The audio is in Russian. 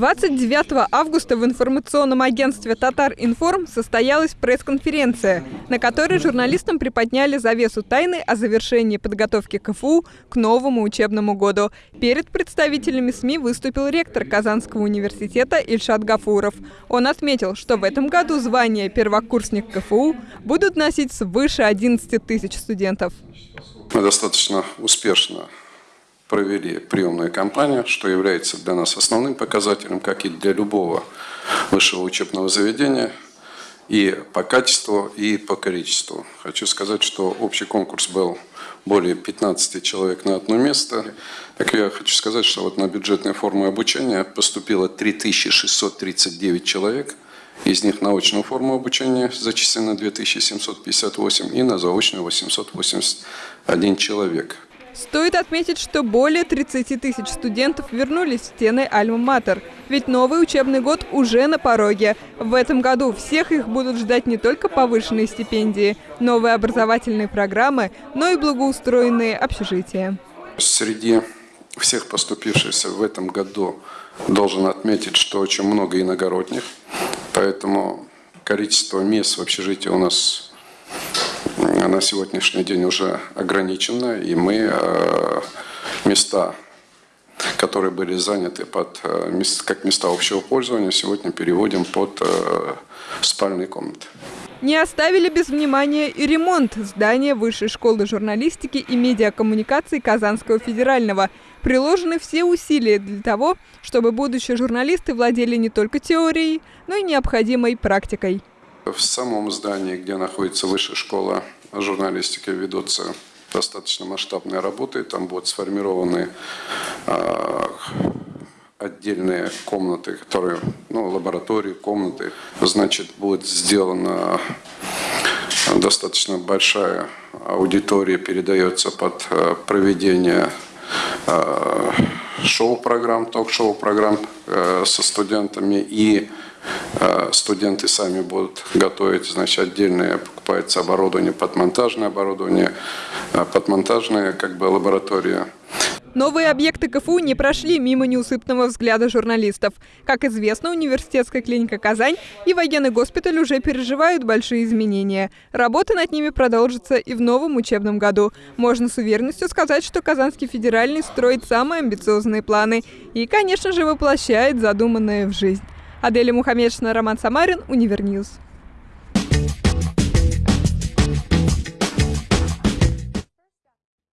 29 августа в информационном агентстве «Татар Информ» состоялась пресс-конференция, на которой журналистам приподняли завесу тайны о завершении подготовки КФУ к новому учебному году. Перед представителями СМИ выступил ректор Казанского университета Ильшат Гафуров. Он отметил, что в этом году звание первокурсник КФУ будут носить свыше 11 тысяч студентов. Мы достаточно успешно провели приемную кампанию, что является для нас основным показателем, как и для любого высшего учебного заведения, и по качеству, и по количеству. Хочу сказать, что общий конкурс был более 15 человек на одно место. Так я хочу сказать, что вот на бюджетные формы обучения поступило 3639 человек. Из них на очную форму обучения зачислено 2758 и на заочную 881 человек. Стоит отметить, что более 30 тысяч студентов вернулись в стены Альма-Матер. Ведь новый учебный год уже на пороге. В этом году всех их будут ждать не только повышенные стипендии, новые образовательные программы, но и благоустроенные общежития. Среди всех поступившихся в этом году должен отметить, что очень много иногородних, поэтому количество мест в общежитии у нас на сегодняшний день уже ограничена, и мы э, места, которые были заняты под, э, как места общего пользования, сегодня переводим под э, спальные комнаты. Не оставили без внимания и ремонт здания Высшей школы журналистики и медиакоммуникаций Казанского федерального. Приложены все усилия для того, чтобы будущие журналисты владели не только теорией, но и необходимой практикой. В самом здании, где находится Высшая школа журналистики ведутся достаточно масштабные работы. Там будут сформированы э, отдельные комнаты, которые, ну, лаборатории, комнаты. Значит, будет сделана достаточно большая аудитория, передается под э, проведение э, шоу-программ, ток-шоу программ э, со студентами и студенты сами будут готовить, значит, отдельное покупается оборудование, подмонтажное оборудование, э, подмонтажная как бы лаборатория. Новые объекты КФУ не прошли мимо неусыпного взгляда журналистов. Как известно, университетская клиника «Казань» и военный госпиталь уже переживают большие изменения. Работа над ними продолжится и в новом учебном году. Можно с уверенностью сказать, что Казанский федеральный строит самые амбициозные планы и, конечно же, воплощает задуманное в жизнь. Аделя Мухаммедшина, Роман Самарин, Univer News.